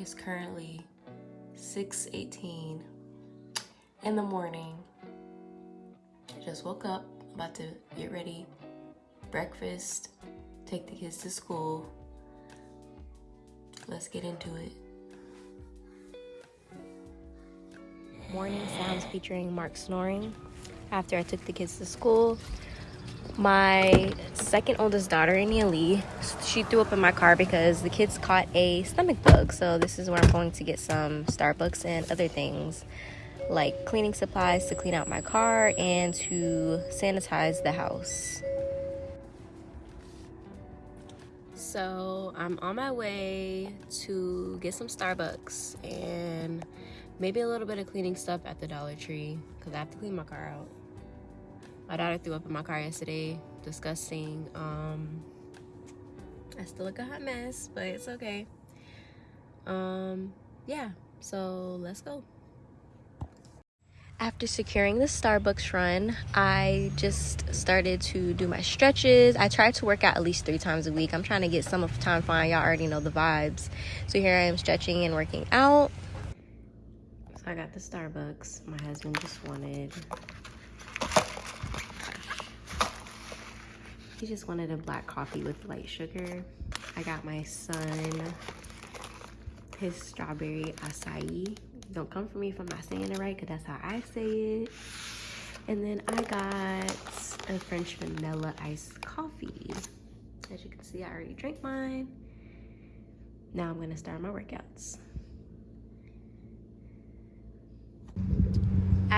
It's currently 6.18 in the morning. I just woke up, about to get ready, breakfast, take the kids to school. Let's get into it. Morning sounds featuring Mark snoring after I took the kids to school. My second oldest daughter, Ania Lee, she threw up in my car because the kids caught a stomach bug. So this is where I'm going to get some Starbucks and other things like cleaning supplies to clean out my car and to sanitize the house. So I'm on my way to get some Starbucks and maybe a little bit of cleaning stuff at the Dollar Tree because I have to clean my car out. My daughter threw up in my car yesterday. Disgusting. Um, I still look a hot mess, but it's okay. Um, yeah, so let's go. After securing the Starbucks run, I just started to do my stretches. I try to work out at least three times a week. I'm trying to get some of the time fine. Y'all already know the vibes. So here I am stretching and working out. So I got the Starbucks. My husband just wanted He just wanted a black coffee with light sugar. I got my son his strawberry acai. Don't come for me if I'm not saying it right, because that's how I say it. And then I got a French vanilla iced coffee. As you can see, I already drank mine. Now I'm gonna start my workouts.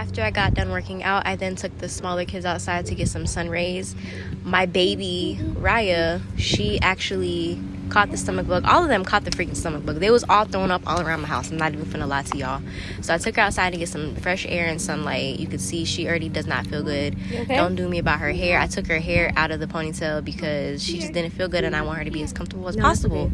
After I got done working out, I then took the smaller kids outside to get some sun rays. My baby, Raya, she actually caught the stomach bug. All of them caught the freaking stomach bug. They was all thrown up all around my house. I'm not even finna lie to y'all. So I took her outside to get some fresh air and sunlight. You could see she already does not feel good. Okay? Don't do me about her hair. I took her hair out of the ponytail because she just didn't feel good and I want her to be as comfortable as no, possible.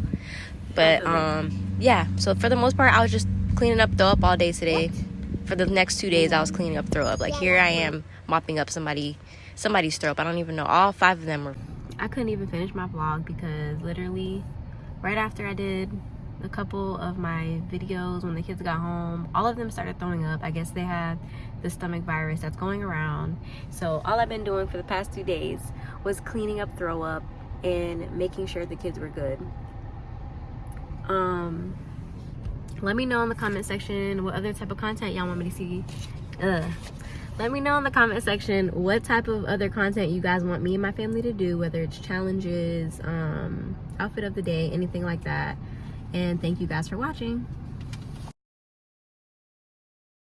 But um yeah, so for the most part I was just cleaning up, throw up all day today. What? For the next two days I was cleaning up throw up. Like here I am mopping up somebody somebody's throw up. I don't even know. All five of them were I couldn't even finish my vlog because literally right after I did a couple of my videos when the kids got home, all of them started throwing up. I guess they had the stomach virus that's going around. So all I've been doing for the past two days was cleaning up throw up and making sure the kids were good. Um let me know in the comment section what other type of content y'all want me to see Ugh. let me know in the comment section what type of other content you guys want me and my family to do whether it's challenges um outfit of the day anything like that and thank you guys for watching